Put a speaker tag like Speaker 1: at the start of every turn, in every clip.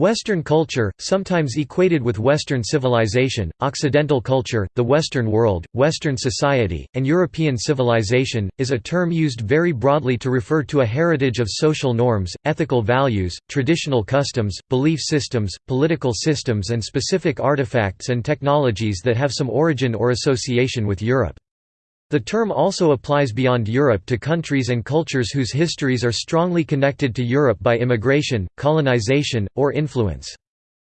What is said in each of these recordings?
Speaker 1: Western culture, sometimes equated with Western civilization, Occidental culture, the Western world, Western society, and European civilization, is a term used very broadly to refer to a heritage of social norms, ethical values, traditional customs, belief systems, political systems and specific artifacts and technologies that have some origin or association with Europe. The term also applies beyond Europe to countries and cultures whose histories are strongly connected to Europe by immigration, colonization, or influence.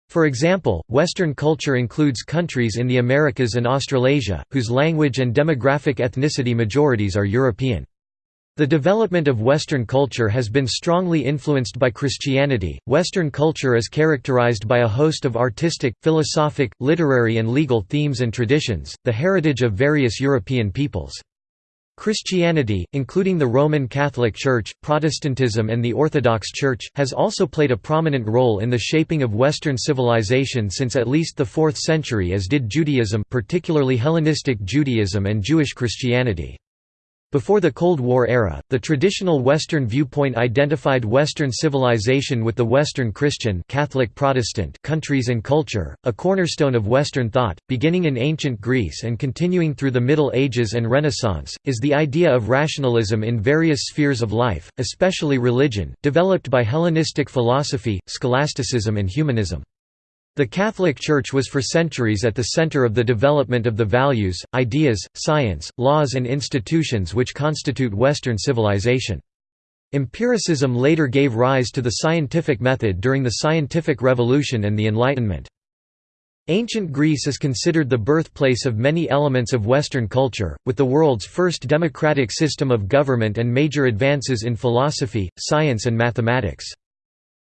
Speaker 1: For example, Western culture includes countries in the Americas and Australasia, whose language and demographic ethnicity majorities are European. The development of Western culture has been strongly influenced by Christianity. Western culture is characterized by a host of artistic, philosophic, literary, and legal themes and traditions, the heritage of various European peoples. Christianity, including the Roman Catholic Church, Protestantism and the Orthodox Church, has also played a prominent role in the shaping of Western civilization since at least the 4th century as did Judaism particularly Hellenistic Judaism and Jewish Christianity. Before the Cold War era, the traditional Western viewpoint identified Western civilization with the Western Christian Catholic Protestant countries and culture, a cornerstone of Western thought, beginning in ancient Greece and continuing through the Middle Ages and Renaissance, is the idea of rationalism in various spheres of life, especially religion, developed by Hellenistic philosophy, scholasticism and humanism. The Catholic Church was for centuries at the center of the development of the values, ideas, science, laws and institutions which constitute Western civilization. Empiricism later gave rise to the scientific method during the Scientific Revolution and the Enlightenment. Ancient Greece is considered the birthplace of many elements of Western culture, with the world's first democratic system of government and major advances in philosophy, science and mathematics.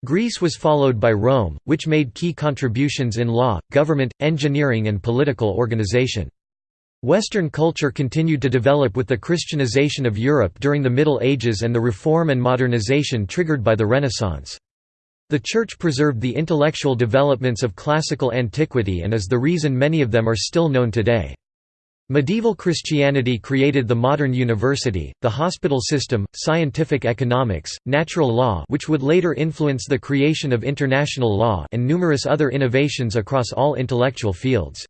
Speaker 1: Greece was followed by Rome, which made key contributions in law, government, engineering and political organization. Western culture continued to develop with the Christianization of Europe during the Middle Ages and the reform and modernization triggered by the Renaissance. The Church preserved the intellectual developments of classical antiquity and is the reason many of them are still known today. Medieval Christianity created the modern university, the hospital system, scientific economics, natural law which would later influence the creation of international law and numerous other innovations across all intellectual fields.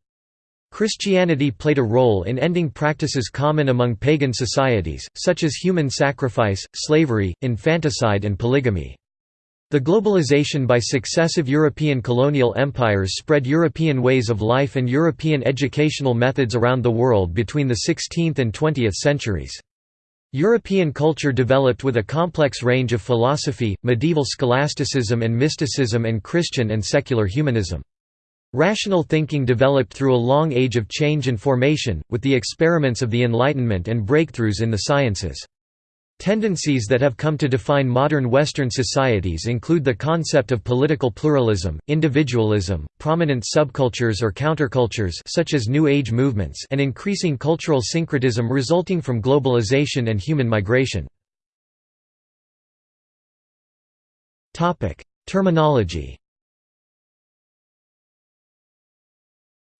Speaker 1: Christianity played a role in ending practices common among pagan societies, such as human sacrifice, slavery, infanticide and polygamy. The globalization by successive European colonial empires spread European ways of life and European educational methods around the world between the 16th and 20th centuries. European culture developed with a complex range of philosophy, medieval scholasticism and mysticism and Christian and secular humanism. Rational thinking developed through a long age of change and formation, with the experiments of the Enlightenment and breakthroughs in the sciences. Tendencies that have come to define modern Western societies include the concept of political pluralism, individualism, prominent subcultures or countercultures such as New Age movements and increasing cultural syncretism resulting from globalization and human migration. Terminology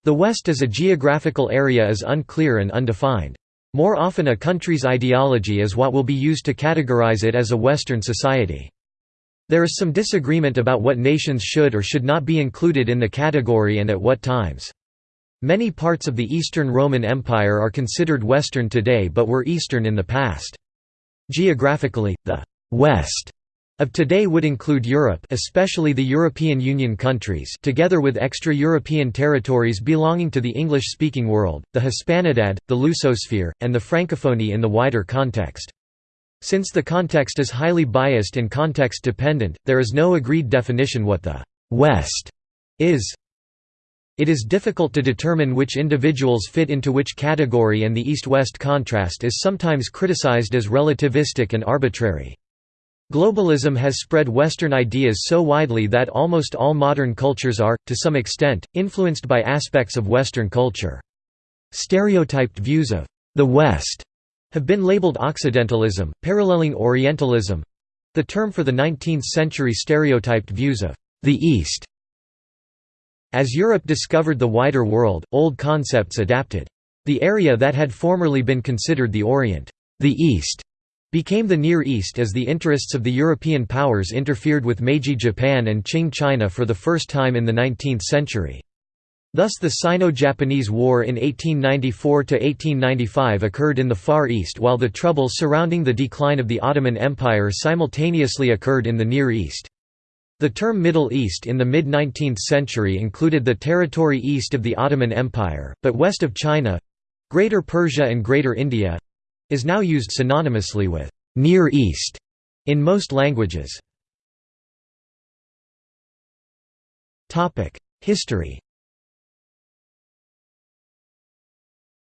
Speaker 1: The West as a geographical area is unclear and undefined. More often a country's ideology is what will be used to categorize it as a Western society. There is some disagreement about what nations should or should not be included in the category and at what times. Many parts of the Eastern Roman Empire are considered Western today but were Eastern in the past. Geographically, the «West» of today would include Europe especially the European Union countries together with extra-European territories belonging to the English-speaking world, the Hispanidad, the Lusosphere, and the Francophonie in the wider context. Since the context is highly biased and context-dependent, there is no agreed definition what the «West» is. It is difficult to determine which individuals fit into which category and the East-West contrast is sometimes criticized as relativistic and arbitrary. Globalism has spread Western ideas so widely that almost all modern cultures are, to some extent, influenced by aspects of Western culture. Stereotyped views of the West have been labeled Occidentalism, paralleling Orientalism—the term for the 19th-century stereotyped views of the East. As Europe discovered the wider world, old concepts adapted. The area that had formerly been considered the Orient, the East, became the Near East as the interests of the European powers interfered with Meiji Japan and Qing China for the first time in the 19th century. Thus the Sino-Japanese War in 1894–1895 occurred in the Far East while the troubles surrounding the decline of the Ottoman Empire simultaneously occurred in the Near East. The term Middle East in the mid-19th century included the territory east of the Ottoman Empire, but west of China—Greater Persia and Greater India—is now used synonymously with «Near East» in most languages. History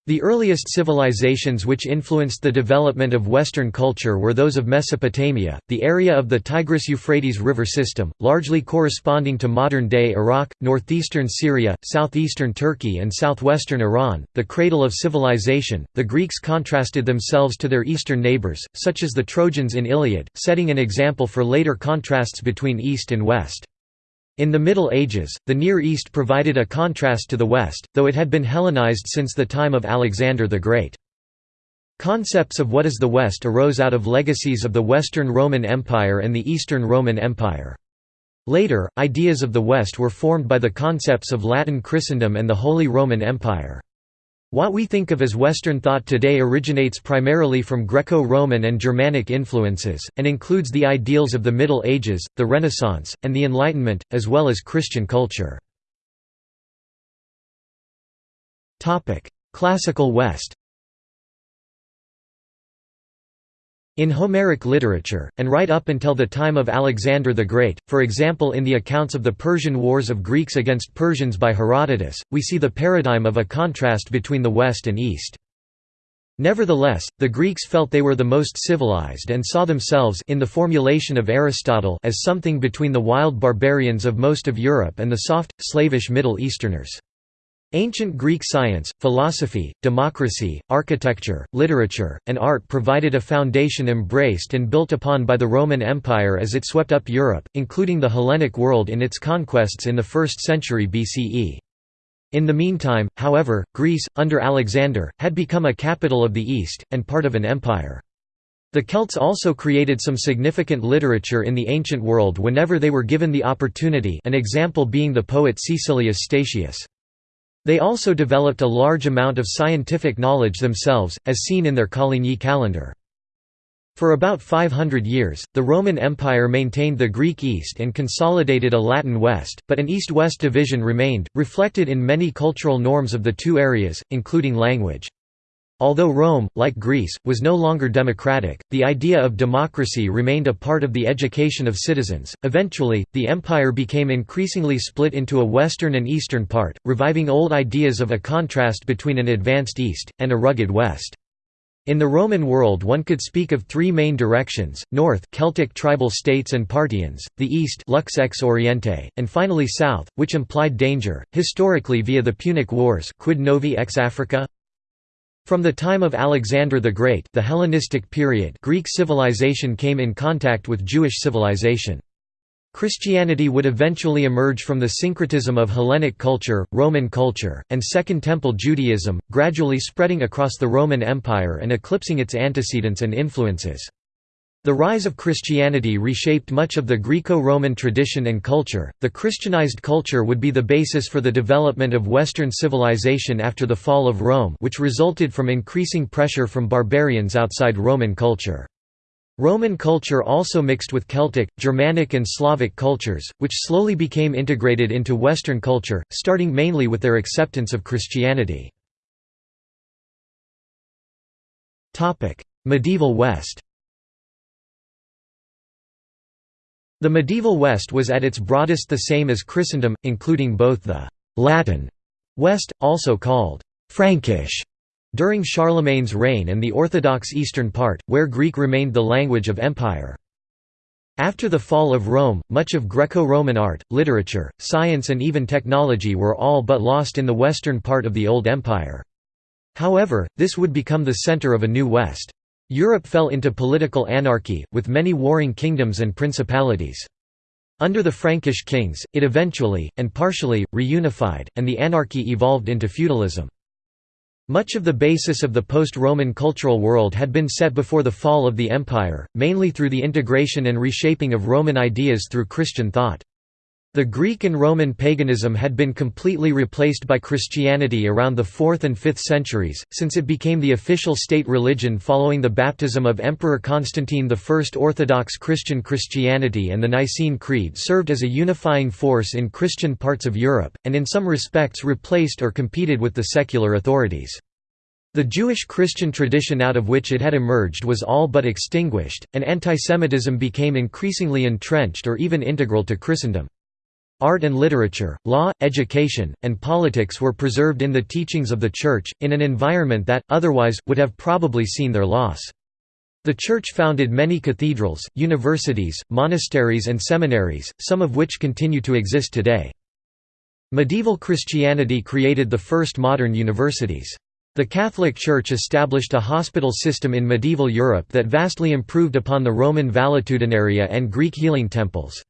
Speaker 1: The earliest civilizations which influenced the development of Western culture were those of Mesopotamia, the area of the Tigris-Euphrates river system, largely corresponding to modern-day Iraq, northeastern Syria, southeastern Turkey and southwestern Iran, the cradle of civilization. The Greeks contrasted themselves to their eastern neighbors, such as the Trojans in Iliad, setting an example for later contrasts between East and West. In the Middle Ages, the Near East provided a contrast to the West, though it had been Hellenized since the time of Alexander the Great. Concepts of what is the West arose out of legacies of the Western Roman Empire and the Eastern Roman Empire. Later, ideas of the West were formed by the concepts of Latin Christendom and the Holy Roman Empire. What we think of as Western thought today originates primarily from Greco-Roman and Germanic influences, and includes the ideals of the Middle Ages, the Renaissance, and the Enlightenment, as well as Christian culture. Classical West In Homeric literature, and right up until the time of Alexander the Great, for example in the accounts of the Persian Wars of Greeks against Persians by Herodotus, we see the paradigm of a contrast between the West and East. Nevertheless, the Greeks felt they were the most civilized and saw themselves in the formulation of Aristotle as something between the wild barbarians of most of Europe and the soft, slavish Middle Easterners. Ancient Greek science, philosophy, democracy, architecture, literature, and art provided a foundation embraced and built upon by the Roman Empire as it swept up Europe, including the Hellenic world in its conquests in the 1st century BCE. In the meantime, however, Greece, under Alexander, had become a capital of the East, and part of an empire. The Celts also created some significant literature in the ancient world whenever they were given the opportunity an example being the poet Caecilius Statius. They also developed a large amount of scientific knowledge themselves, as seen in their Coligny calendar. For about 500 years, the Roman Empire maintained the Greek East and consolidated a Latin West, but an East-West division remained, reflected in many cultural norms of the two areas, including language. Although Rome, like Greece, was no longer democratic, the idea of democracy remained a part of the education of citizens. Eventually, the empire became increasingly split into a western and eastern part, reviving old ideas of a contrast between an advanced east and a rugged west. In the Roman world one could speak of three main directions, north Celtic tribal states and Parthians, the east Lux ex Oriente, and finally south, which implied danger, historically via the Punic Wars quid novi ex Africa? From the time of Alexander the Great the Hellenistic period Greek civilization came in contact with Jewish civilization. Christianity would eventually emerge from the syncretism of Hellenic culture, Roman culture, and Second Temple Judaism, gradually spreading across the Roman Empire and eclipsing its antecedents and influences. The rise of Christianity reshaped much of the Greco-Roman tradition and culture. The Christianized culture would be the basis for the development of Western civilization after the fall of Rome, which resulted from increasing pressure from barbarians outside Roman culture. Roman culture also mixed with Celtic, Germanic and Slavic cultures, which slowly became integrated into Western culture, starting mainly with their acceptance of Christianity. Medieval West The medieval West was at its broadest the same as Christendom, including both the «Latin» West, also called «Frankish» during Charlemagne's reign and the Orthodox eastern part, where Greek remained the language of empire. After the fall of Rome, much of Greco-Roman art, literature, science and even technology were all but lost in the western part of the Old Empire. However, this would become the center of a new West. Europe fell into political anarchy, with many warring kingdoms and principalities. Under the Frankish kings, it eventually, and partially, reunified, and the anarchy evolved into feudalism. Much of the basis of the post-Roman cultural world had been set before the fall of the empire, mainly through the integration and reshaping of Roman ideas through Christian thought. The Greek and Roman paganism had been completely replaced by Christianity around the 4th and 5th centuries, since it became the official state religion following the baptism of Emperor Constantine I. Orthodox Christian Christianity and the Nicene Creed served as a unifying force in Christian parts of Europe, and in some respects replaced or competed with the secular authorities. The Jewish-Christian tradition out of which it had emerged was all but extinguished, and antisemitism became increasingly entrenched or even integral to Christendom. Art and literature, law, education, and politics were preserved in the teachings of the Church, in an environment that, otherwise, would have probably seen their loss. The Church founded many cathedrals, universities, monasteries and seminaries, some of which continue to exist today. Medieval Christianity created the first modern universities. The Catholic Church established a hospital system in medieval Europe that vastly improved upon the Roman valetudinaria and Greek healing temples.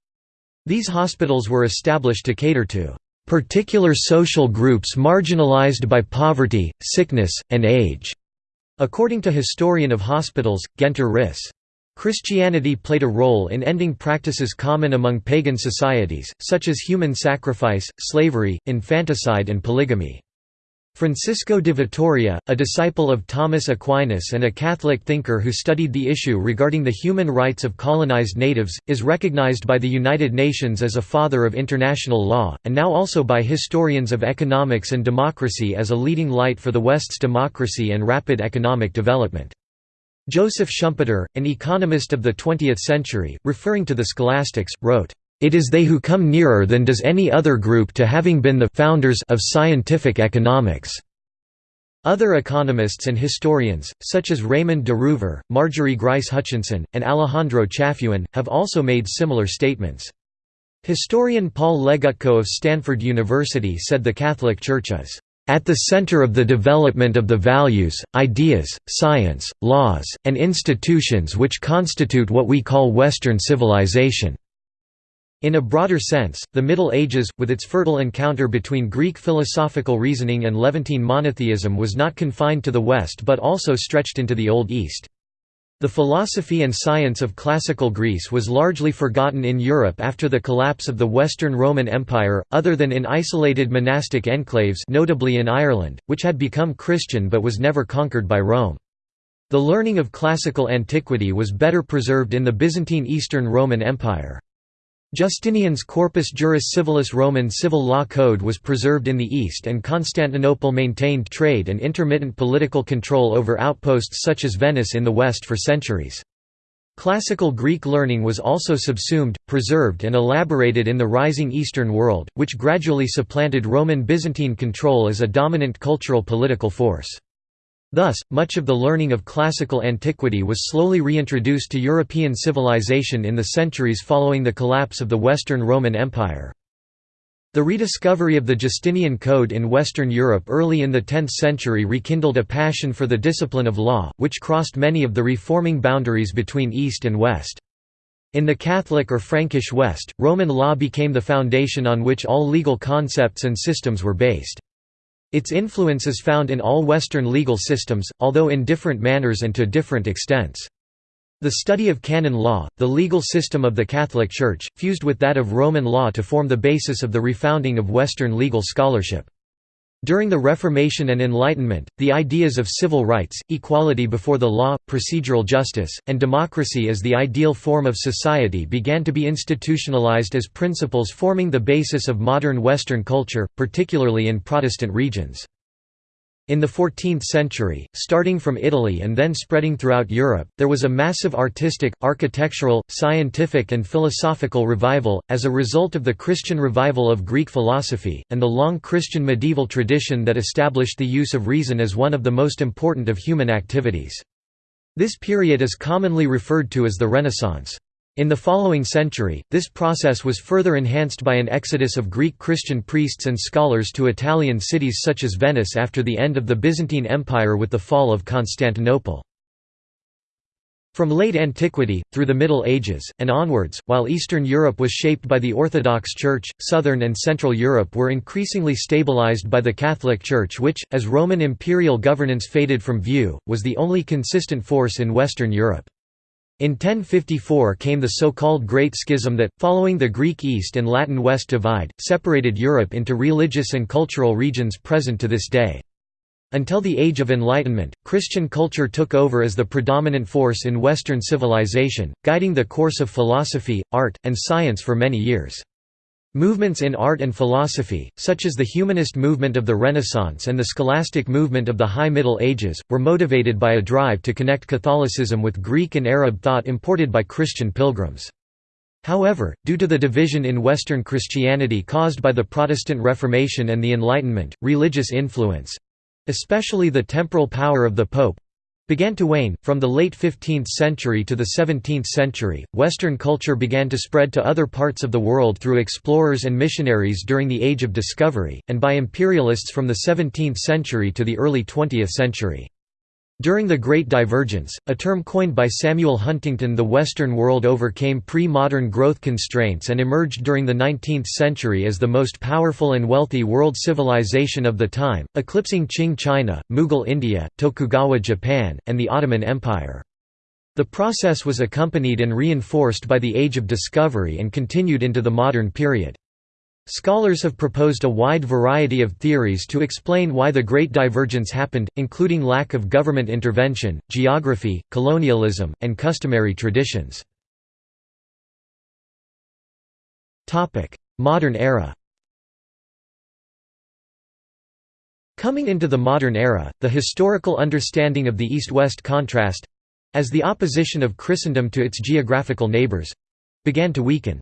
Speaker 1: These hospitals were established to cater to particular social groups marginalized by poverty, sickness, and age, according to historian of hospitals, Guenter Risse. Christianity played a role in ending practices common among pagan societies, such as human sacrifice, slavery, infanticide and polygamy. Francisco de Vitoria, a disciple of Thomas Aquinas and a Catholic thinker who studied the issue regarding the human rights of colonized natives, is recognized by the United Nations as a father of international law, and now also by historians of economics and democracy as a leading light for the West's democracy and rapid economic development. Joseph Schumpeter, an economist of the 20th century, referring to the scholastics, wrote, it is they who come nearer than does any other group to having been the founders of scientific economics. Other economists and historians, such as Raymond de Roover, Marjorie Grice Hutchinson, and Alejandro Chafuen, have also made similar statements. Historian Paul Legutko of Stanford University said the Catholic Church is at the center of the development of the values, ideas, science, laws, and institutions which constitute what we call Western civilization. In a broader sense, the Middle Ages, with its fertile encounter between Greek philosophical reasoning and Levantine monotheism was not confined to the West but also stretched into the Old East. The philosophy and science of classical Greece was largely forgotten in Europe after the collapse of the Western Roman Empire, other than in isolated monastic enclaves notably in Ireland, which had become Christian but was never conquered by Rome. The learning of classical antiquity was better preserved in the Byzantine Eastern Roman Empire. Justinian's Corpus Juris Civilis Roman civil law code was preserved in the East and Constantinople maintained trade and intermittent political control over outposts such as Venice in the West for centuries. Classical Greek learning was also subsumed, preserved and elaborated in the rising Eastern world, which gradually supplanted Roman Byzantine control as a dominant cultural political force. Thus, much of the learning of classical antiquity was slowly reintroduced to European civilization in the centuries following the collapse of the Western Roman Empire. The rediscovery of the Justinian Code in Western Europe early in the 10th century rekindled a passion for the discipline of law, which crossed many of the reforming boundaries between East and West. In the Catholic or Frankish West, Roman law became the foundation on which all legal concepts and systems were based. Its influence is found in all Western legal systems, although in different manners and to different extents. The study of canon law, the legal system of the Catholic Church, fused with that of Roman law to form the basis of the refounding of Western legal scholarship. During the Reformation and Enlightenment, the ideas of civil rights, equality before the law, procedural justice, and democracy as the ideal form of society began to be institutionalized as principles forming the basis of modern Western culture, particularly in Protestant regions. In the 14th century, starting from Italy and then spreading throughout Europe, there was a massive artistic, architectural, scientific and philosophical revival, as a result of the Christian revival of Greek philosophy, and the long Christian medieval tradition that established the use of reason as one of the most important of human activities. This period is commonly referred to as the Renaissance. In the following century, this process was further enhanced by an exodus of Greek Christian priests and scholars to Italian cities such as Venice after the end of the Byzantine Empire with the fall of Constantinople. From late antiquity, through the Middle Ages, and onwards, while Eastern Europe was shaped by the Orthodox Church, Southern and Central Europe were increasingly stabilized by the Catholic Church which, as Roman imperial governance faded from view, was the only consistent force in Western Europe. In 1054 came the so-called Great Schism that, following the Greek East and Latin West divide, separated Europe into religious and cultural regions present to this day. Until the Age of Enlightenment, Christian culture took over as the predominant force in Western civilization, guiding the course of philosophy, art, and science for many years. Movements in art and philosophy, such as the humanist movement of the Renaissance and the scholastic movement of the High Middle Ages, were motivated by a drive to connect Catholicism with Greek and Arab thought imported by Christian pilgrims. However, due to the division in Western Christianity caused by the Protestant Reformation and the Enlightenment, religious influence, especially the temporal power of the Pope began to wane. From the late 15th century to the 17th century, Western culture began to spread to other parts of the world through explorers and missionaries during the Age of Discovery, and by imperialists from the 17th century to the early 20th century. During the Great Divergence, a term coined by Samuel Huntington the Western world overcame pre-modern growth constraints and emerged during the 19th century as the most powerful and wealthy world civilization of the time, eclipsing Qing China, Mughal India, Tokugawa Japan, and the Ottoman Empire. The process was accompanied and reinforced by the Age of Discovery and continued into the modern period. Scholars have proposed a wide variety of theories to explain why the Great Divergence happened, including lack of government intervention, geography, colonialism, and customary traditions. Modern era Coming into the modern era, the historical understanding of the East-West contrast—as the opposition of Christendom to its geographical neighbors—began to weaken.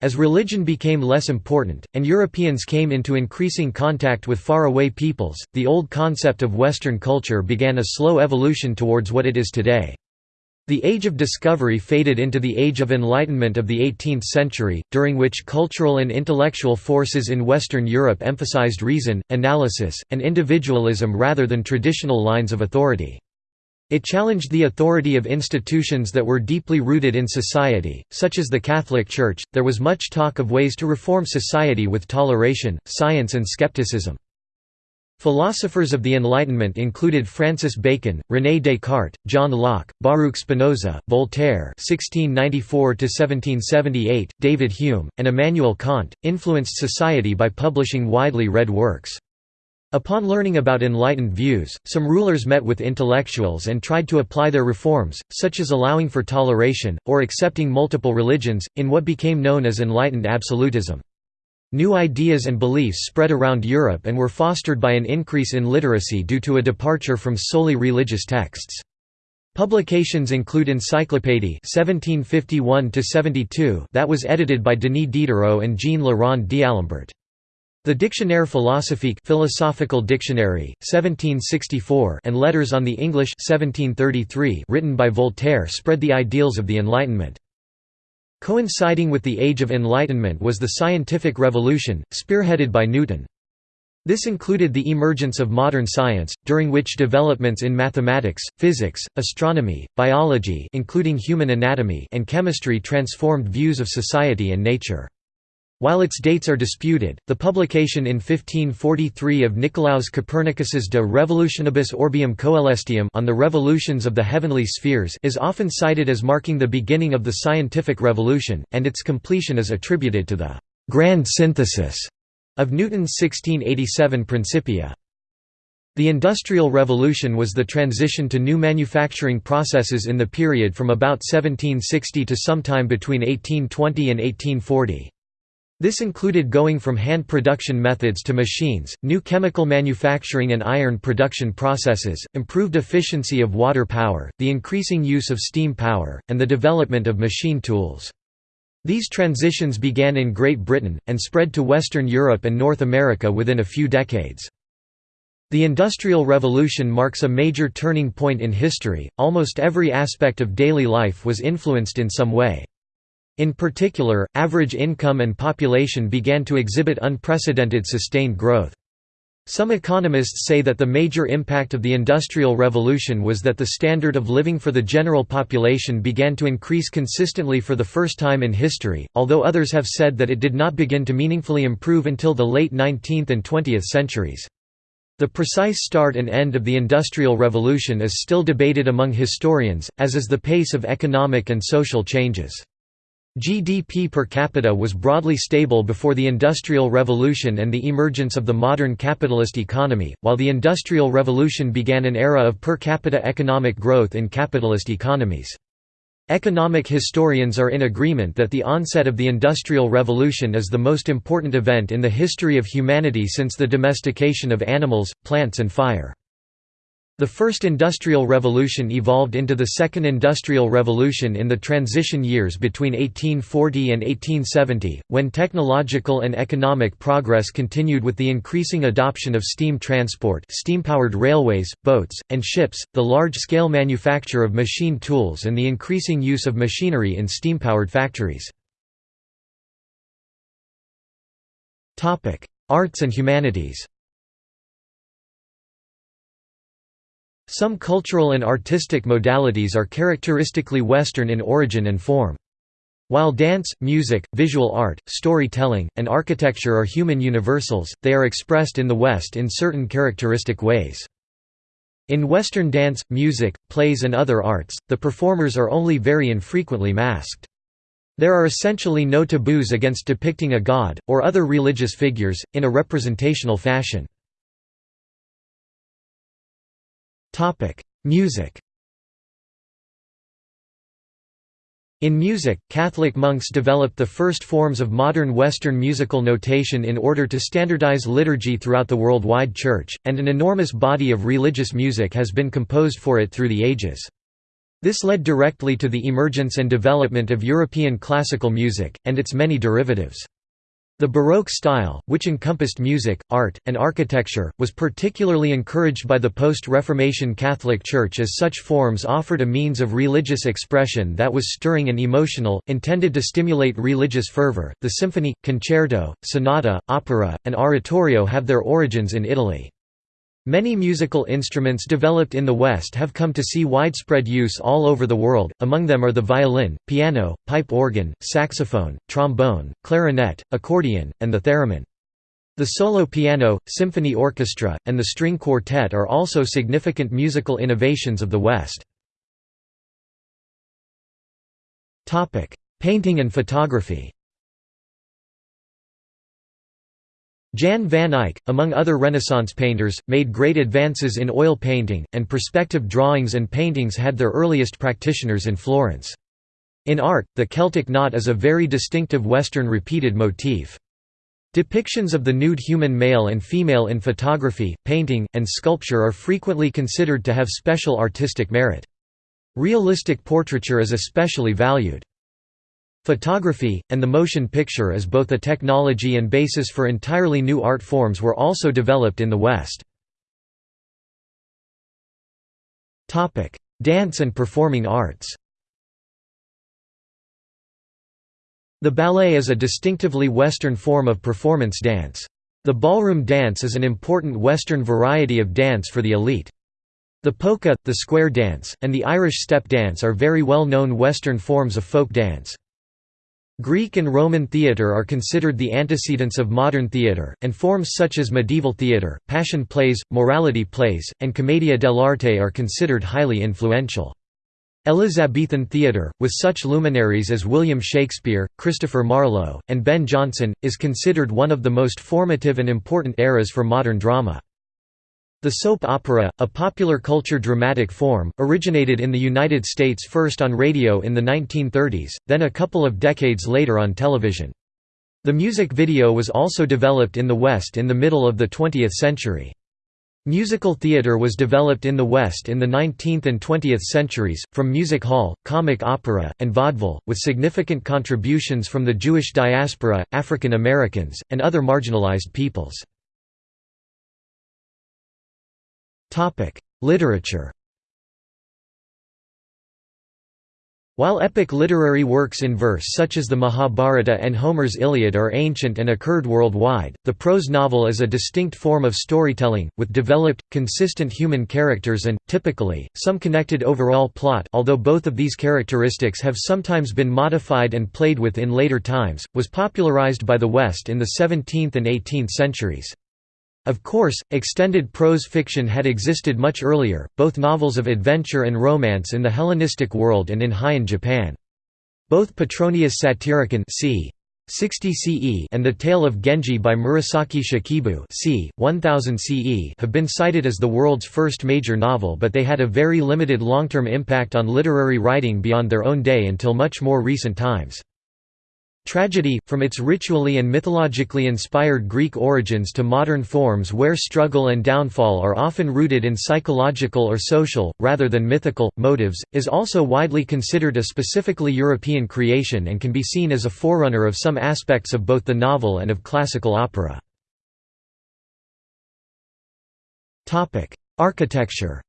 Speaker 1: As religion became less important, and Europeans came into increasing contact with faraway peoples, the old concept of Western culture began a slow evolution towards what it is today. The Age of Discovery faded into the Age of Enlightenment of the 18th century, during which cultural and intellectual forces in Western Europe emphasized reason, analysis, and individualism rather than traditional lines of authority. It challenged the authority of institutions that were deeply rooted in society, such as the Catholic Church. There was much talk of ways to reform society with toleration, science, and skepticism. Philosophers of the Enlightenment included Francis Bacon, René Descartes, John Locke, Baruch Spinoza, Voltaire (1694–1778), David Hume, and Immanuel Kant. Influenced society by publishing widely read works. Upon learning about enlightened views, some rulers met with intellectuals and tried to apply their reforms, such as allowing for toleration, or accepting multiple religions, in what became known as enlightened absolutism. New ideas and beliefs spread around Europe and were fostered by an increase in literacy due to a departure from solely religious texts. Publications include Encyclopédie 1751 that was edited by Denis Diderot and Jean Le Rond d'Alembert. The Dictionnaire philosophique Philosophical Dictionary, 1764 and Letters on the English 1733 written by Voltaire spread the ideals of the Enlightenment. Coinciding with the Age of Enlightenment was the scientific revolution, spearheaded by Newton. This included the emergence of modern science, during which developments in mathematics, physics, astronomy, biology including human anatomy and chemistry transformed views of society and nature. While its dates are disputed, the publication in 1543 of Nicolaus Copernicus's De Revolutionibus Orbium Coelestium on the revolutions of the heavenly spheres is often cited as marking the beginning of the scientific revolution, and its completion is attributed to the «grand synthesis» of Newton's 1687 Principia. The Industrial Revolution was the transition to new manufacturing processes in the period from about 1760 to sometime between 1820 and 1840. This included going from hand production methods to machines, new chemical manufacturing and iron production processes, improved efficiency of water power, the increasing use of steam power, and the development of machine tools. These transitions began in Great Britain, and spread to Western Europe and North America within a few decades. The Industrial Revolution marks a major turning point in history, almost every aspect of daily life was influenced in some way. In particular, average income and population began to exhibit unprecedented sustained growth. Some economists say that the major impact of the Industrial Revolution was that the standard of living for the general population began to increase consistently for the first time in history, although others have said that it did not begin to meaningfully improve until the late 19th and 20th centuries. The precise start and end of the Industrial Revolution is still debated among historians, as is the pace of economic and social changes. GDP per capita was broadly stable before the Industrial Revolution and the emergence of the modern capitalist economy, while the Industrial Revolution began an era of per capita economic growth in capitalist economies. Economic historians are in agreement that the onset of the Industrial Revolution is the most important event in the history of humanity since the domestication of animals, plants and fire. The first industrial revolution evolved into the second industrial revolution in the transition years between 1840 and 1870, when technological and economic progress continued with the increasing adoption of steam transport steam-powered railways, boats, and ships, the large-scale manufacture of machine tools and the increasing use of machinery in steam-powered factories. Arts and humanities Some cultural and artistic modalities are characteristically Western in origin and form. While dance, music, visual art, storytelling, and architecture are human universals, they are expressed in the West in certain characteristic ways. In Western dance, music, plays and other arts, the performers are only very infrequently masked. There are essentially no taboos against depicting a god, or other religious figures, in a representational fashion. Music In music, Catholic monks developed the first forms of modern Western musical notation in order to standardize liturgy throughout the worldwide Church, and an enormous body of religious music has been composed for it through the ages. This led directly to the emergence and development of European classical music, and its many derivatives. The Baroque style, which encompassed music, art, and architecture, was particularly encouraged by the post-Reformation Catholic Church as such forms offered a means of religious expression that was stirring and emotional, intended to stimulate religious fervor. The symphony, concerto, sonata, opera, and oratorio have their origins in Italy. Many musical instruments developed in the West have come to see widespread use all over the world, among them are the violin, piano, pipe organ, saxophone, trombone, clarinet, accordion, and the theremin. The solo piano, symphony orchestra, and the string quartet are also significant musical innovations of the West. Painting and photography Jan van Eyck, among other Renaissance painters, made great advances in oil painting, and perspective drawings and paintings had their earliest practitioners in Florence. In art, the Celtic knot is a very distinctive Western repeated motif. Depictions of the nude human male and female in photography, painting, and sculpture are frequently considered to have special artistic merit. Realistic portraiture is especially valued. Photography, and the motion picture as both a technology and basis for entirely new art forms were also developed in the West. Dance and performing arts The ballet is a distinctively Western form of performance dance. The ballroom dance is an important Western variety of dance for the elite. The polka, the square dance, and the Irish step dance are very well known Western forms of folk dance. Greek and Roman theatre are considered the antecedents of modern theatre, and forms such as medieval theatre, passion plays, morality plays, and commedia dell'arte are considered highly influential. Elizabethan theatre, with such luminaries as William Shakespeare, Christopher Marlowe, and Ben Jonson, is considered one of the most formative and important eras for modern drama. The soap opera, a popular culture dramatic form, originated in the United States first on radio in the 1930s, then a couple of decades later on television. The music video was also developed in the West in the middle of the 20th century. Musical theatre was developed in the West in the 19th and 20th centuries, from music hall, comic opera, and vaudeville, with significant contributions from the Jewish diaspora, African Americans, and other marginalized peoples. Literature While epic literary works in verse such as the Mahabharata and Homer's Iliad are ancient and occurred worldwide, the prose novel is a distinct form of storytelling, with developed, consistent human characters and, typically, some connected overall plot although both of these characteristics have sometimes been modified and played with in later times, was popularized by the West in the 17th and 18th centuries. Of course, extended prose fiction had existed much earlier, both novels of adventure and romance in the Hellenistic world and in Heian Japan. Both Petronius Satyricon c. 60 CE and The Tale of Genji by Murasaki Shikibu c. 1000 CE have been cited as the world's first major novel but they had a very limited long-term impact on literary writing beyond their own day until much more recent times. Tragedy, from its ritually and mythologically inspired Greek origins to modern forms where struggle and downfall are often rooted in psychological or social, rather than mythical, motives, is also widely considered a specifically European creation and can be seen as a forerunner of some aspects of both the novel and of classical opera. Architecture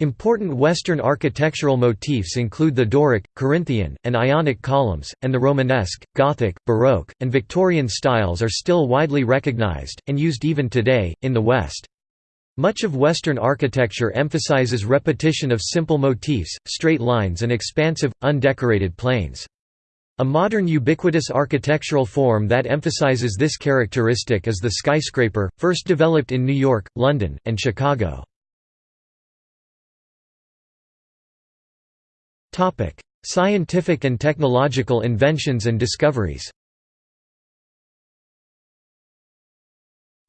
Speaker 1: Important Western architectural motifs include the Doric, Corinthian, and Ionic columns, and the Romanesque, Gothic, Baroque, and Victorian styles are still widely recognized, and used even today, in the West. Much of Western architecture emphasizes repetition of simple motifs, straight lines and expansive, undecorated planes. A modern ubiquitous architectural form that emphasizes this characteristic is the skyscraper, first developed in New York, London, and Chicago. Scientific and technological inventions and discoveries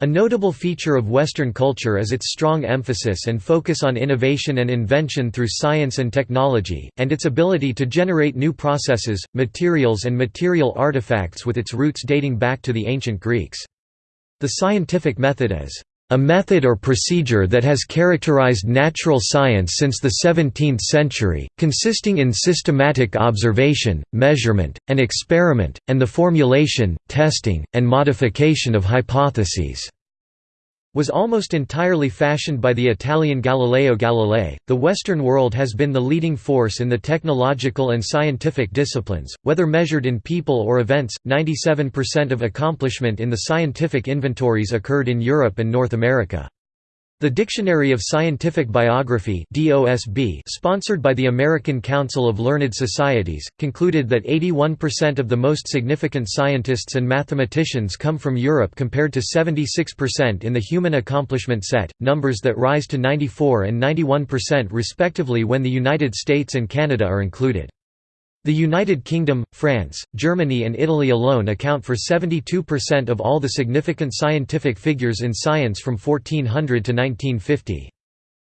Speaker 1: A notable feature of Western culture is its strong emphasis and focus on innovation and invention through science and technology, and its ability to generate new processes, materials and material artifacts with its roots dating back to the ancient Greeks. The scientific method is a method or procedure that has characterized natural science since the 17th century, consisting in systematic observation, measurement, and experiment, and the formulation, testing, and modification of hypotheses was almost entirely fashioned by the Italian Galileo Galilei. The Western world has been the leading force in the technological and scientific disciplines, whether measured in people or events. 97% of accomplishment in the scientific inventories occurred in Europe and North America. The Dictionary of Scientific Biography sponsored by the American Council of Learned Societies, concluded that 81% of the most significant scientists and mathematicians come from Europe compared to 76% in the Human Accomplishment Set, numbers that rise to 94 and 91% respectively when the United States and Canada are included. The United Kingdom, France, Germany and Italy alone account for 72% of all the significant scientific figures in science from 1400 to 1950.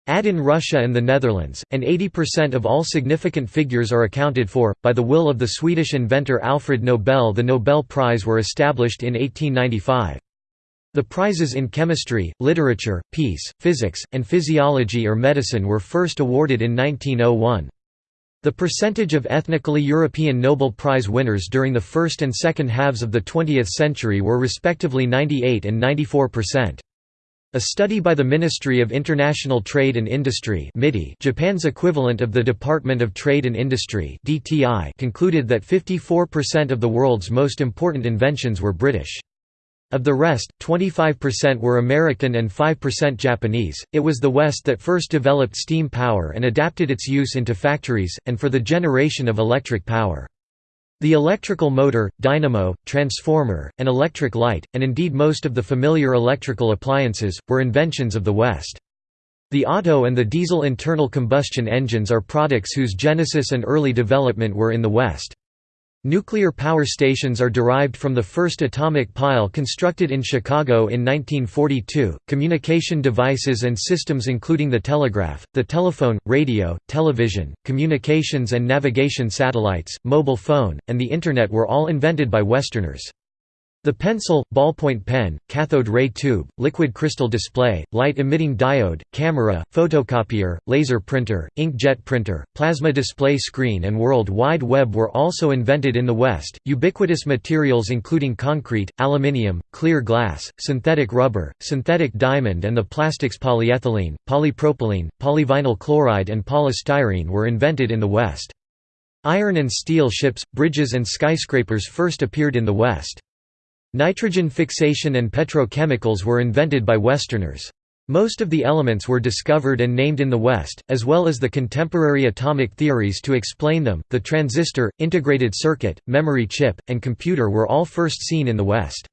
Speaker 1: Add in Russia and the Netherlands, and 80% of all significant figures are accounted for. By the will of the Swedish inventor Alfred Nobel, the Nobel Prize were established in 1895. The prizes in chemistry, literature, peace, physics, and physiology or medicine were first awarded in 1901. The percentage of ethnically European Nobel Prize winners during the first and second halves of the 20th century were respectively 98 and 94%. A study by the Ministry of International Trade and Industry Japan's equivalent of the Department of Trade and Industry concluded that 54% of the world's most important inventions were British. Of the rest, 25% were American and 5% Japanese. It was the West that first developed steam power and adapted its use into factories, and for the generation of electric power. The electrical motor, dynamo, transformer, and electric light, and indeed most of the familiar electrical appliances, were inventions of the West. The auto and the diesel internal combustion engines are products whose genesis and early development were in the West. Nuclear power stations are derived from the first atomic pile constructed in Chicago in 1942. Communication devices and systems including the telegraph, the telephone, radio, television, communications and navigation satellites, mobile phone, and the Internet were all invented by Westerners. The pencil, ballpoint pen, cathode ray tube, liquid crystal display, light-emitting diode, camera, photocopier, laser printer, inkjet printer, plasma display screen and World Wide Web were also invented in the West. Ubiquitous materials including concrete, aluminium, clear glass, synthetic rubber, synthetic diamond and the plastics polyethylene, polypropylene, polyvinyl chloride and polystyrene were invented in the West. Iron and steel ships, bridges and skyscrapers first appeared in the West. Nitrogen fixation and petrochemicals were invented by Westerners. Most of the elements were discovered and named in the West, as well as the contemporary atomic theories to explain them. The transistor, integrated circuit, memory chip, and computer were all first seen in the West.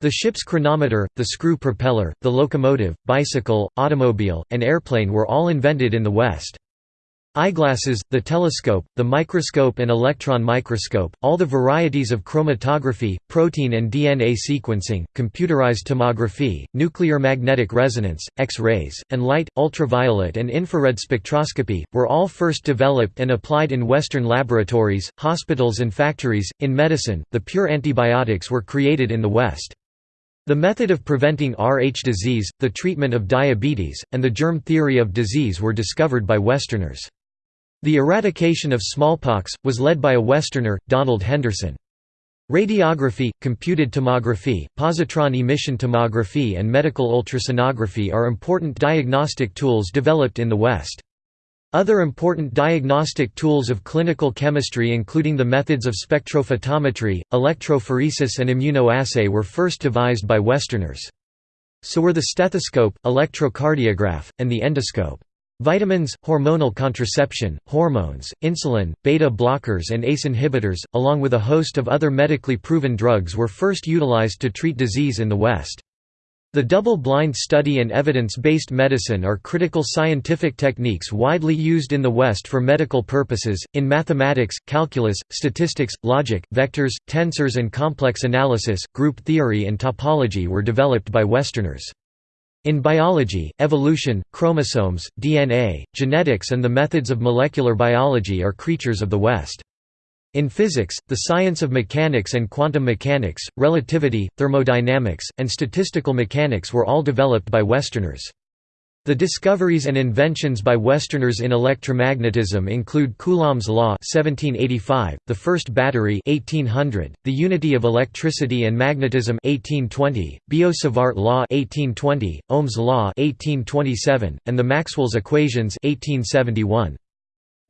Speaker 1: The ship's chronometer, the screw propeller, the locomotive, bicycle, automobile, and airplane were all invented in the West. Eyeglasses, the telescope, the microscope and electron microscope, all the varieties of chromatography, protein and DNA sequencing, computerized tomography, nuclear magnetic resonance, X-rays, and light, ultraviolet and infrared spectroscopy, were all first developed and applied in Western laboratories, hospitals and factories. In medicine, the pure antibiotics were created in the West. The method of preventing Rh disease, the treatment of diabetes, and the germ theory of disease were discovered by Westerners. The eradication of smallpox, was led by a Westerner, Donald Henderson. Radiography, computed tomography, positron emission tomography and medical ultrasonography are important diagnostic tools developed in the West. Other important diagnostic tools of clinical chemistry including the methods of spectrophotometry, electrophoresis and immunoassay were first devised by Westerners. So were the stethoscope, electrocardiograph, and the endoscope. Vitamins, hormonal contraception, hormones, insulin, beta blockers and ACE inhibitors, along with a host of other medically proven drugs were first utilized to treat disease in the West. The double-blind study and evidence-based medicine are critical scientific techniques widely used in the West for medical purposes. In mathematics, calculus, statistics, logic, vectors, tensors and complex analysis, group theory and topology were developed by Westerners. In biology, evolution, chromosomes, DNA, genetics and the methods of molecular biology are creatures of the West. In physics, the science of mechanics and quantum mechanics, relativity, thermodynamics, and statistical mechanics were all developed by Westerners. The discoveries and inventions by Westerners in electromagnetism include Coulomb's law 1785, the first battery 1800, the unity of electricity and magnetism 1820, Biot-Savart law 1820, Ohm's law 1827, and the Maxwell's equations 1871.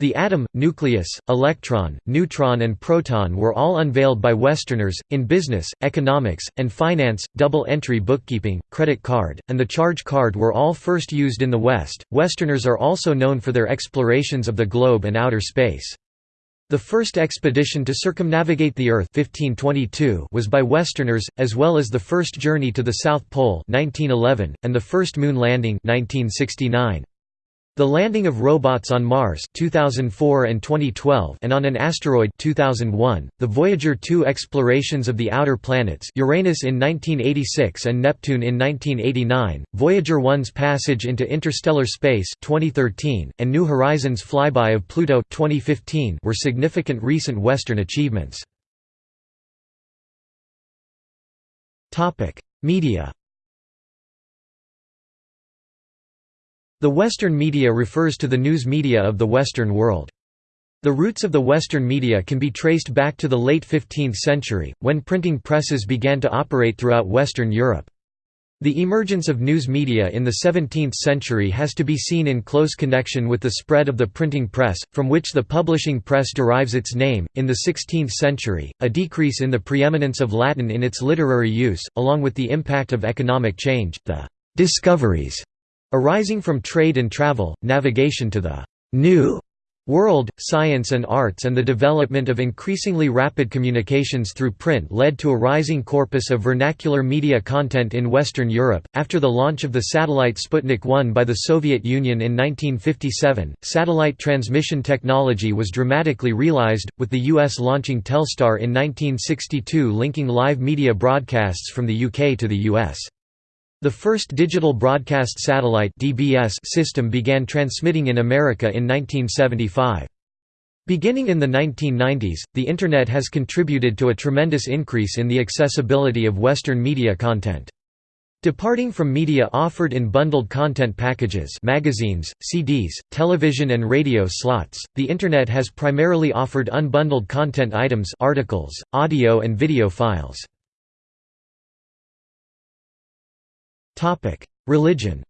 Speaker 1: The atom, nucleus, electron, neutron and proton were all unveiled by Westerners, in business, economics, and finance, double-entry bookkeeping, credit card, and the charge card were all first used in the West. Westerners are also known for their explorations of the globe and outer space. The first expedition to circumnavigate the Earth 1522 was by Westerners, as well as the first journey to the South Pole 1911, and the first moon landing 1969. The landing of robots on Mars 2004 and 2012 and on an asteroid 2001, the Voyager 2 explorations of the outer planets Uranus in 1986 and Neptune in 1989, Voyager 1's passage into interstellar space 2013, and New Horizons flyby of Pluto 2015 were significant recent Western achievements. Media The Western media refers to the news media of the Western world. The roots of the Western media can be traced back to the late 15th century, when printing presses began to operate throughout Western Europe. The emergence of news media in the 17th century has to be seen in close connection with the spread of the printing press, from which the publishing press derives its name. In the 16th century, a decrease in the preeminence of Latin in its literary use, along with the impact of economic change, the discoveries Arising from trade and travel, navigation to the «new» world, science and arts and the development of increasingly rapid communications through print led to a rising corpus of vernacular media content in Western Europe. After the launch of the satellite Sputnik 1 by the Soviet Union in 1957, satellite transmission technology was dramatically realized, with the US launching Telstar in 1962 linking live media broadcasts from the UK to the US. The first digital broadcast satellite (DBS) system began transmitting in America in 1975. Beginning in the 1990s, the Internet has contributed to a tremendous increase in the accessibility of Western media content. Departing from media offered in bundled content packages magazines, CDs, television and radio slots, the Internet has primarily offered unbundled content items articles, audio and video files. Religion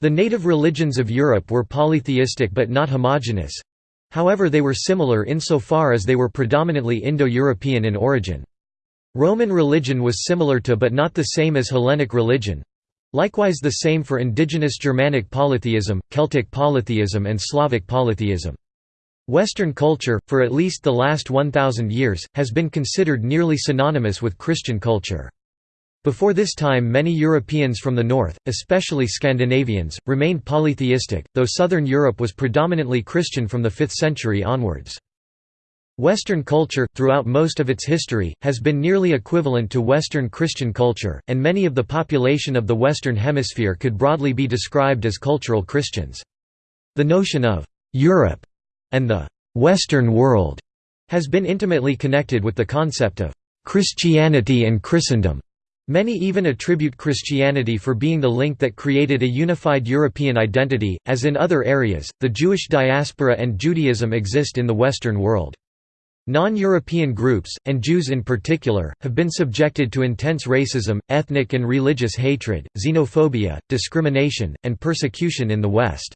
Speaker 1: The native religions of Europe were polytheistic but not homogeneous. However they were similar insofar as they were predominantly Indo-European in origin. Roman religion was similar to but not the same as Hellenic religion. Likewise the same for indigenous Germanic polytheism, Celtic polytheism and Slavic polytheism. Western culture, for at least the last 1,000 years, has been considered nearly synonymous with Christian culture. Before this time many Europeans from the north, especially Scandinavians, remained polytheistic, though southern Europe was predominantly Christian from the 5th century onwards. Western culture, throughout most of its history, has been nearly equivalent to Western Christian culture, and many of the population of the Western Hemisphere could broadly be described as cultural Christians. The notion of «Europe» and the «Western world» has been intimately connected with the concept of «Christianity and Christendom». Many even attribute Christianity for being the link that created a unified European identity. As in other areas, the Jewish diaspora and Judaism exist in the Western world. Non-European groups, and Jews in particular, have been subjected to intense racism, ethnic and religious hatred, xenophobia, discrimination, and persecution in the West.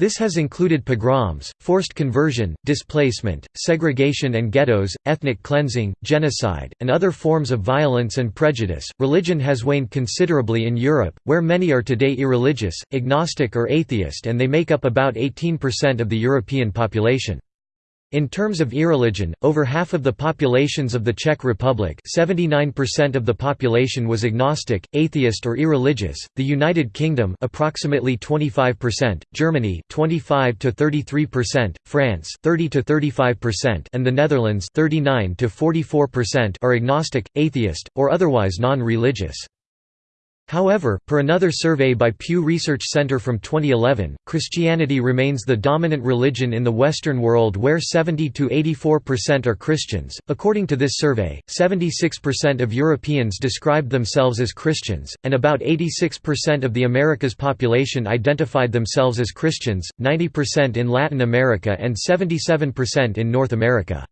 Speaker 1: This has included pogroms, forced conversion, displacement, segregation and ghettos, ethnic cleansing, genocide, and other forms of violence and prejudice. Religion has waned considerably in Europe, where many are today irreligious, agnostic, or atheist, and they make up about 18% of the European population. In terms of irreligion, over half of the populations of the Czech Republic 79% of the population was agnostic, atheist or irreligious, the United Kingdom approximately 25%, Germany 25 to 33%, France 30 to 35% and the Netherlands 39 to 44% are agnostic, atheist, or otherwise non-religious. However, per another survey by Pew Research Center from 2011, Christianity remains the dominant religion in the Western world where 70 to 84% are Christians. According to this survey, 76% of Europeans described themselves as Christians, and about 86% of the Americas population identified themselves as Christians, 90% in Latin America and 77% in North America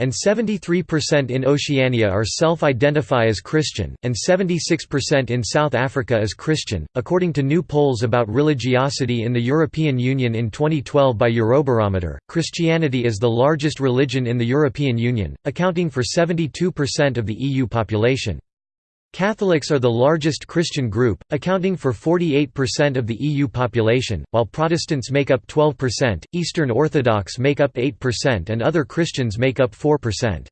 Speaker 1: and 73% in Oceania are self-identify as Christian, and 76% in South Africa as Christian. According to new polls about religiosity in the European Union in 2012 by Eurobarometer, Christianity is the largest religion in the European Union, accounting for 72% of the EU population. Catholics are the largest Christian group, accounting for 48% of the EU population, while Protestants make up 12%, Eastern Orthodox make up 8% and other Christians make up 4%.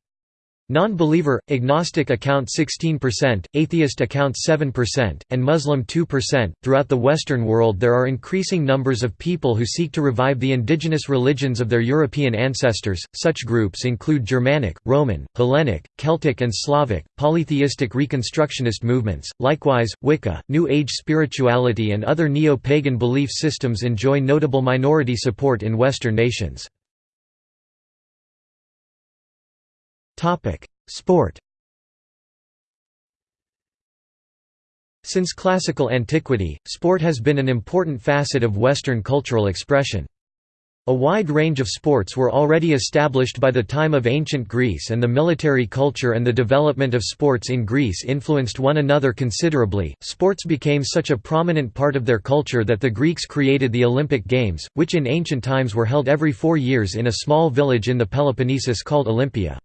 Speaker 1: Non-believer, agnostic account 16%, atheist account 7%, and Muslim 2%. Throughout the Western world, there are increasing numbers of people who seek to revive the indigenous religions of their European ancestors. Such groups include Germanic, Roman, Hellenic, Celtic, and Slavic, polytheistic Reconstructionist movements. Likewise, Wicca, New Age spirituality, and other neo pagan belief systems enjoy notable minority support in Western nations. Sport Since classical antiquity, sport has been an important facet of Western cultural expression. A wide range of sports were already established by the time of ancient Greece and the military culture and the development of sports in Greece influenced one another considerably. Sports became such a prominent part of their culture that the Greeks created the Olympic Games, which in ancient times were held every four years in a small village in the Peloponnesus called Olympia.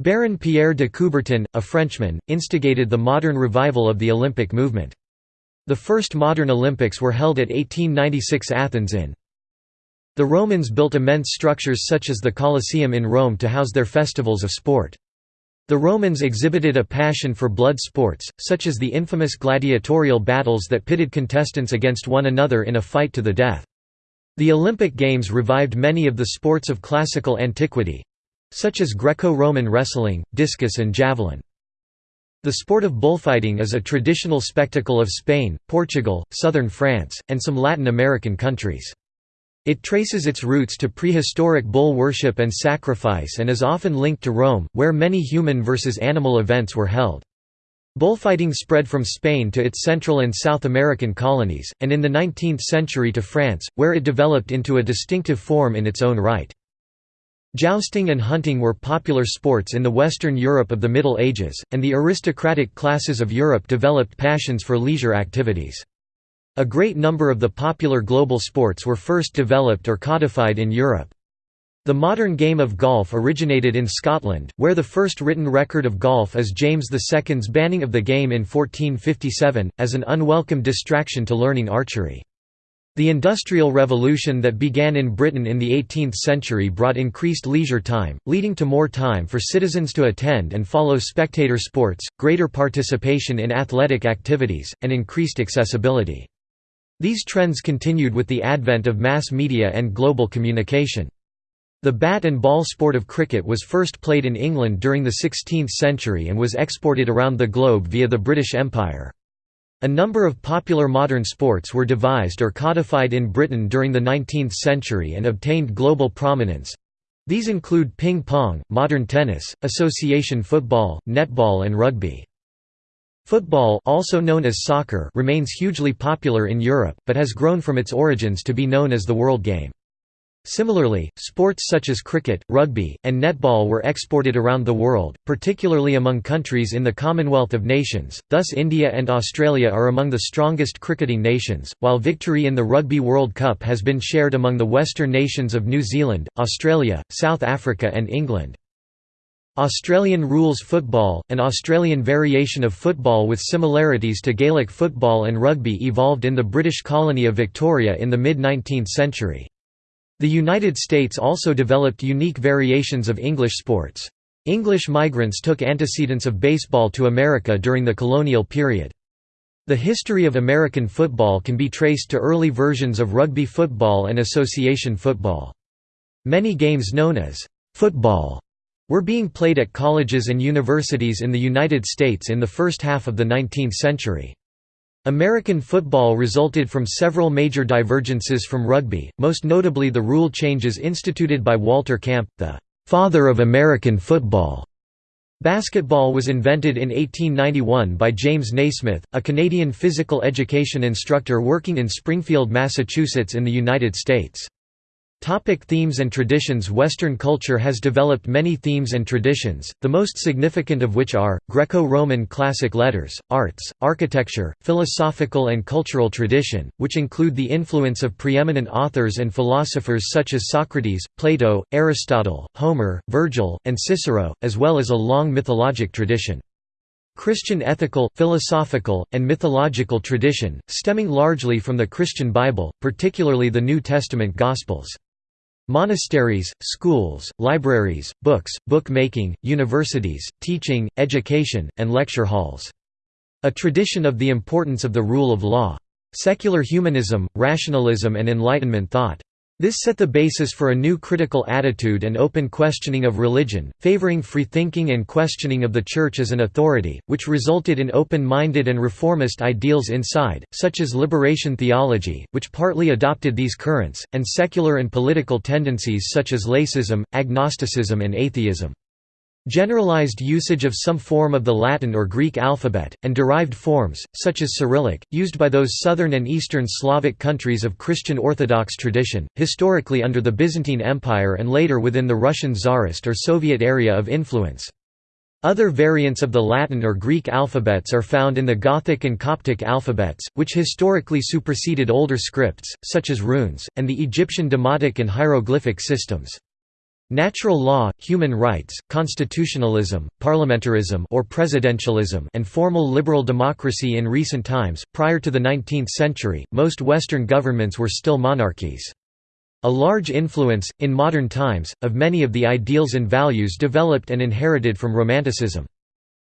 Speaker 1: Baron Pierre de Coubertin, a Frenchman, instigated the modern revival of the Olympic movement. The first modern Olympics were held at 1896 Athens in. The Romans built immense structures such as the Colosseum in Rome to house their festivals of sport. The Romans exhibited a passion for blood sports, such as the infamous gladiatorial battles that pitted contestants against one another in a fight to the death. The Olympic Games revived many of the sports of classical antiquity, such as Greco-Roman wrestling, discus and javelin. The sport of bullfighting is a traditional spectacle of Spain, Portugal, southern France, and some Latin American countries. It traces its roots to prehistoric bull worship and sacrifice and is often linked to Rome, where many human versus animal events were held. Bullfighting spread from Spain to its Central and South American colonies, and in the 19th century to France, where it developed into a distinctive form in its own right. Jousting and hunting were popular sports in the Western Europe of the Middle Ages, and the aristocratic classes of Europe developed passions for leisure activities. A great number of the popular global sports were first developed or codified in Europe. The modern game of golf originated in Scotland, where the first written record of golf is James II's banning of the game in 1457, as an unwelcome distraction to learning archery. The Industrial Revolution that began in Britain in the 18th century brought increased leisure time, leading to more time for citizens to attend and follow spectator sports, greater participation in athletic activities, and increased accessibility. These trends continued with the advent of mass media and global communication. The bat and ball sport of cricket was first played in England during the 16th century and was exported around the globe via the British Empire. A number of popular modern sports were devised or codified in Britain during the 19th century and obtained global prominence. These include ping pong, modern tennis, association football, netball and rugby. Football also known as soccer remains hugely popular in Europe, but has grown from its origins to be known as the world game. Similarly, sports such as cricket, rugby, and netball were exported around the world, particularly among countries in the Commonwealth of Nations, thus India and Australia are among the strongest cricketing nations, while victory in the Rugby World Cup has been shared among the western nations of New Zealand, Australia, South Africa and England. Australian rules football, an Australian variation of football with similarities to Gaelic football and rugby evolved in the British colony of Victoria in the mid-19th century. The United States also developed unique variations of English sports. English migrants took antecedents of baseball to America during the colonial period. The history of American football can be traced to early versions of rugby football and association football. Many games known as football were being played at colleges and universities in the United States in the first half of the 19th century. American football resulted from several major divergences from rugby, most notably the rule changes instituted by Walter Camp, the «father of American football». Basketball was invented in 1891 by James Naismith, a Canadian physical education instructor working in Springfield, Massachusetts in the United States. Topic themes and traditions Western culture has developed many themes and traditions, the most significant of which are, Greco-Roman classic letters, arts, architecture, philosophical and cultural tradition, which include the influence of preeminent authors and philosophers such as Socrates, Plato, Aristotle, Homer, Virgil, and Cicero, as well as a long mythologic tradition. Christian ethical, philosophical, and mythological tradition, stemming largely from the Christian Bible, particularly the New Testament Gospels. Monasteries, schools, libraries, books, book-making, universities, teaching, education, and lecture halls. A tradition of the importance of the rule of law. Secular humanism, rationalism and Enlightenment thought. This set the basis for a new critical attitude and open questioning of religion, favoring free thinking and questioning of the Church as an authority, which resulted in open-minded and reformist ideals inside, such as liberation theology, which partly adopted these currents, and secular and political tendencies such as laicism, agnosticism and atheism. Generalized usage of some form of the Latin or Greek alphabet, and derived forms, such as Cyrillic, used by those southern and eastern Slavic countries of Christian Orthodox tradition, historically under the Byzantine Empire and later within the Russian Tsarist or Soviet area of influence. Other variants of the Latin or Greek alphabets are found in the Gothic and Coptic alphabets, which historically superseded older scripts, such as runes, and the Egyptian demotic and hieroglyphic systems. Natural law, human rights, constitutionalism, parliamentarism or presidentialism and formal liberal democracy in recent times, prior to the 19th century, most Western governments were still monarchies. A large influence, in modern times, of many of the ideals and values developed and inherited from Romanticism.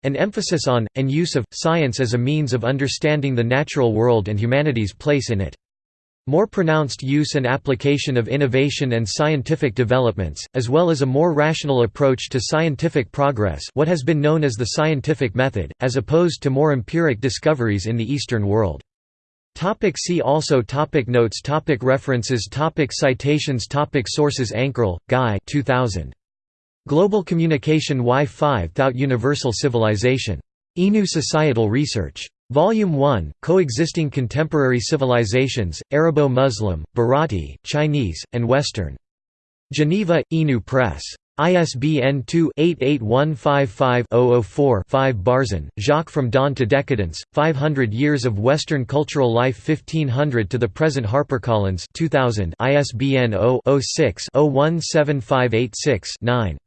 Speaker 1: An emphasis on, and use of, science as a means of understanding the natural world and humanity's place in it. More pronounced use and application of innovation and scientific developments, as well as a more rational approach to scientific progress what has been known as the scientific method, as opposed to more empiric discoveries in the Eastern world. Topic see also topic Notes topic References topic Citations topic Sources Ankerl, Guy 2000. Global Communication Wi-Fi Without Universal Civilization. INU Societal Research. Volume 1, Coexisting Contemporary Civilizations, Arabo-Muslim, Bharati, Chinese, and Western. Geneva, INU Press. ISBN 2-88155-004-5 Barzun, Jacques From Dawn to Decadence, 500 Years of Western Cultural Life 1500 to the Present HarperCollins 2000 ISBN 0-06-017586-9.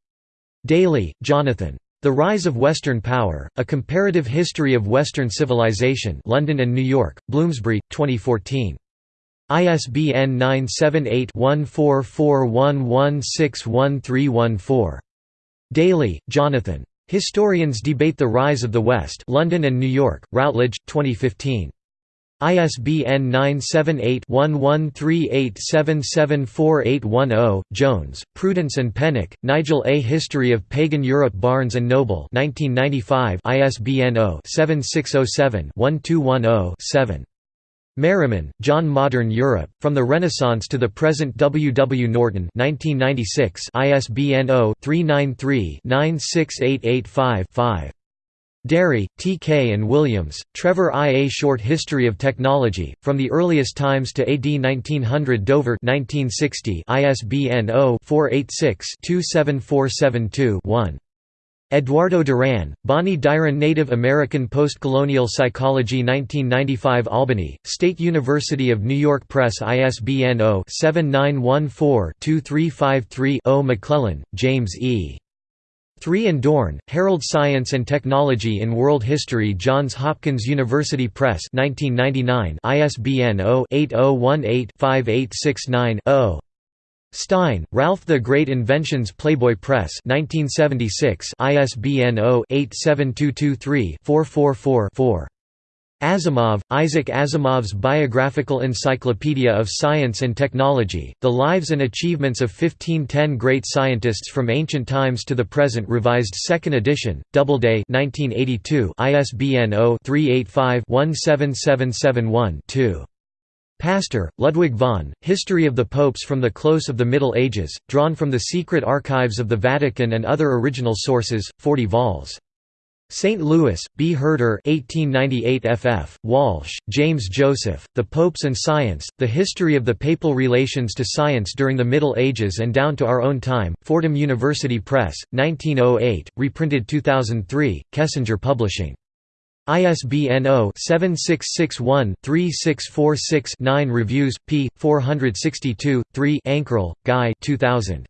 Speaker 1: Daly, Jonathan. The Rise of Western Power, A Comparative History of Western Civilization London and New York, Bloomsbury, 2014. ISBN 978-1441161314. Daly, Jonathan. Historians Debate the Rise of the West London and New York, Routledge, 2015. ISBN 978-1138774810, Jones, Prudence and Pennick, Nigel A. History of Pagan Europe Barnes & Noble 1995 ISBN 0-7607-1210-7. Merriman, John Modern Europe, From the Renaissance to the Present W. W. Norton 1996 ISBN 0-393-96885-5. Derry, T. K. and Williams, Trevor I. A Short History of Technology, From the Earliest Times to AD 1900 Dover 1960 ISBN 0-486-27472-1. Eduardo Duran, Bonnie Duran Native American Postcolonial Psychology 1995 Albany, State University of New York Press ISBN 0-7914-2353-0 McClellan, James E. 3 and Dorn, Harold Science and Technology in World History Johns Hopkins University Press 1999 ISBN 0-8018-5869-0 Stein, Ralph The Great Inventions Playboy Press 1976 ISBN 0-87223-444-4. Asimov, Isaac Asimov's Biographical Encyclopedia of Science and Technology, The Lives and Achievements of 1510 Great Scientists from Ancient Times to the Present Revised 2nd edition, Doubleday 1982 ISBN 0-385-17771-2. Pastor, Ludwig von, History of the Popes from the Close of the Middle Ages, drawn from the secret archives of the Vatican and other original sources, 40 vols. St. Louis, B. Herder 1898 FF, Walsh, James Joseph, The Popes and Science, The History of the Papal Relations to Science During the Middle Ages and Down to Our Own Time, Fordham University Press, 1908, reprinted 2003, Kessinger Publishing. ISBN 0-7661-3646-9 Reviews, p. 462, 3 Ankerl, Guy 2000.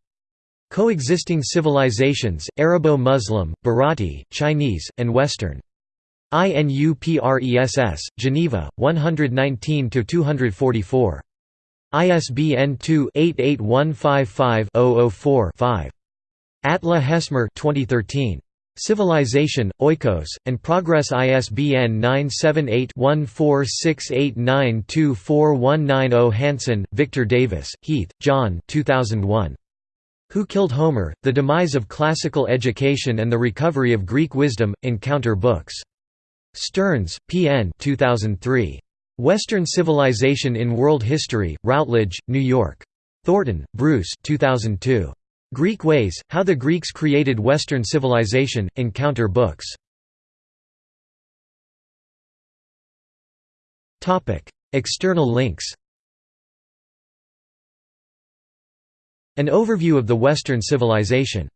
Speaker 1: Coexisting Civilizations, Arabo-Muslim, Bharati, Chinese, and Western. INUPRESS, Geneva, 119–244. ISBN 2-88155-004-5. Atle Hesmer 2013. Civilization, Oikos, and Progress ISBN 978-1468924190 Hanson, Victor Davis, Heath, John 2001. Who Killed Homer? The Demise of Classical Education and the Recovery of Greek Wisdom, Encounter Books. Stearns, P. N. 2003. Western Civilization in World History, Routledge, New York. Thornton, Bruce 2002. Greek Ways, How the Greeks Created Western Civilization, Encounter Books. External links An overview of the Western civilization